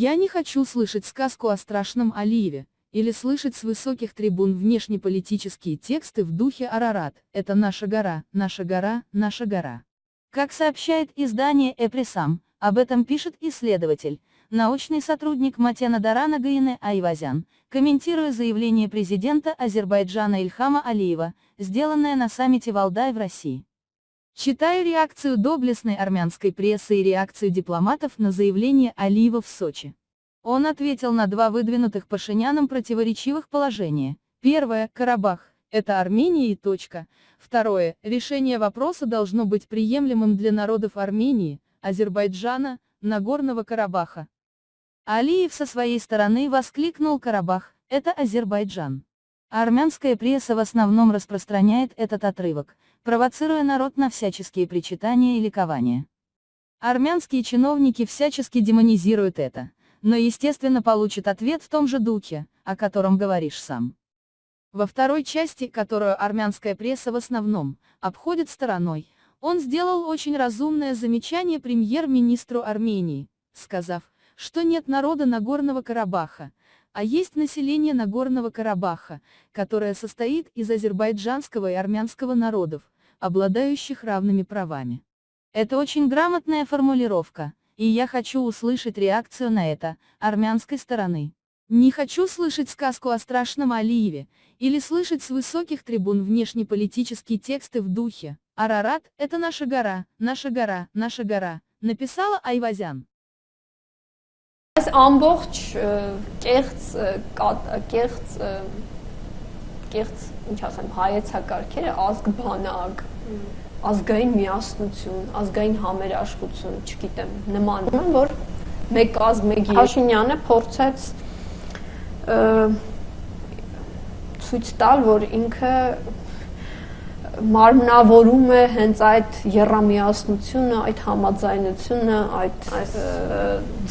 Я не хочу слышать сказку о страшном Алиеве, или слышать с высоких трибун внешнеполитические тексты в духе Арарат, это наша гора, наша гора, наша гора. Как сообщает издание Эпресам, об этом пишет исследователь, научный сотрудник Матена Дарана Гаине Айвазян, комментируя заявление президента Азербайджана Ильхама Алиева, сделанное на саммите Валдай в России. Читаю реакцию доблестной армянской прессы и реакцию дипломатов на заявление Алиева в Сочи. Он ответил на два выдвинутых Пашиняном противоречивых положения. Первое – Карабах, это Армения и точка. Второе – решение вопроса должно быть приемлемым для народов Армении, Азербайджана, Нагорного Карабаха. Алиев со своей стороны воскликнул Карабах, это Азербайджан. Армянская пресса в основном распространяет этот отрывок, провоцируя народ на всяческие причитания и ликования. Армянские чиновники всячески демонизируют это, но естественно получат ответ в том же духе, о котором говоришь сам. Во второй части, которую армянская пресса в основном обходит стороной, он сделал очень разумное замечание премьер-министру Армении, сказав, что нет народа Нагорного Карабаха, а есть население Нагорного Карабаха, которое состоит из азербайджанского и армянского народов, обладающих равными правами. Это очень грамотная формулировка, и я хочу услышать реакцию на это, армянской стороны. Не хочу слышать сказку о страшном Алиеве, или слышать с высоких трибун внешнеполитические тексты в духе «Арарат – это наша гора, наша гора, наша гора», написала Айвазян. Այս ամբողջ կեղծ կեղծ կեղծ ինչ ասեմ հայեցակարգերը ազգ բանակ ազգային միասնություն, ազգային համերաշխություն, չգիտեմ, նման եմ, որ մեկ ազգ մեկ Փաշինյանը փորձեց ցույց տալ, որ ինքը մարմնավորում է հենց այդ երամիասնությունը, այդ համաձայնությունը, այդ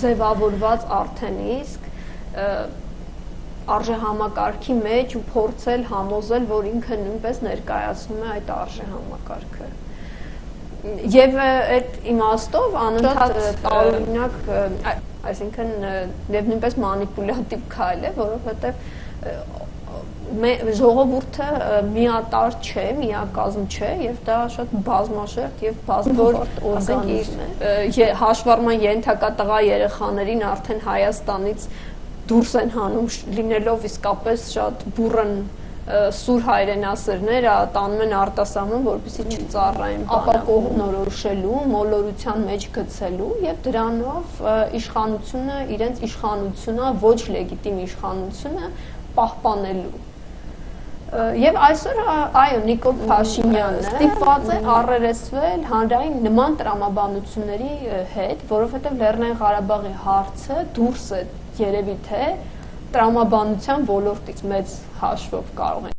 ձևավորված արդեն իսկ արժե համակարգի մեջ ու փորձել համոզել, որ ինքը նույնպես ներկայացնում է այդ արժե համակարգը։ Եվ այդ իմաստով անընդհատ տարօրինակ, այսինքն եւ նույնպես մանիպուլյատիվ քայլ է, որովհետեւ ժողովուրդը միատար չէ, միակազմ չէ եւ դա շատ բազմաշերտ եւ բազմորդ օրգանիզմ է։ Հաշվառման ենթակա տղա երեխաներին արդեն Հայաստանից դուրս են հանում լինելով իսկապես շատ բուրըն սուր հայրենասերները տանում են արտասահման, որպեսզի չծառայեն ապակող նորոշելու, մոլորության մեջ գցելու եւ դրանով իշխանությունը իրենց իշխանությունը ոչ լեգիտիմ իշխանությունը պահպանելու Եվ այսօր այո Նիկոլ Փաշինյանը ստիպված է առերեսվել հանրային նման տրամաբանությունների հետ, որովհետև Լեռնային Ղարաբաղի հարցը դուրս է երևի թե տրամաբանության ոլորտից մեծ հաշվով կարող են